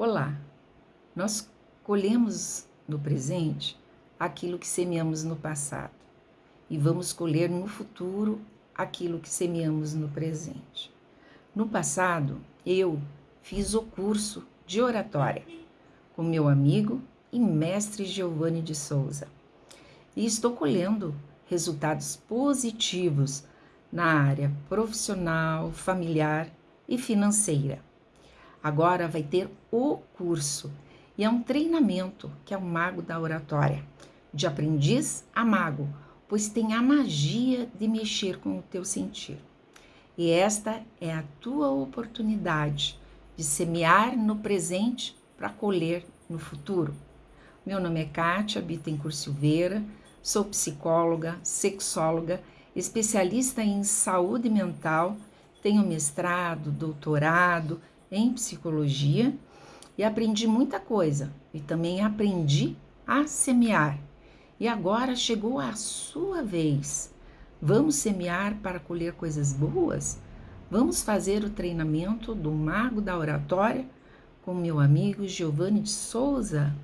Olá, nós colhemos no presente aquilo que semeamos no passado e vamos colher no futuro aquilo que semeamos no presente. No passado, eu fiz o curso de oratória com meu amigo e mestre Giovanni de Souza e estou colhendo resultados positivos na área profissional, familiar e financeira. Agora vai ter o curso e é um treinamento que é o mago da oratória, de aprendiz a mago, pois tem a magia de mexer com o teu sentir. E esta é a tua oportunidade de semear no presente para colher no futuro. Meu nome é Kátia Bittencourt Silveira, sou psicóloga, sexóloga, especialista em saúde mental, tenho mestrado, doutorado, em psicologia e aprendi muita coisa e também aprendi a semear. E agora chegou a sua vez. Vamos semear para colher coisas boas? Vamos fazer o treinamento do Mago da Oratória com meu amigo Giovanni de Souza?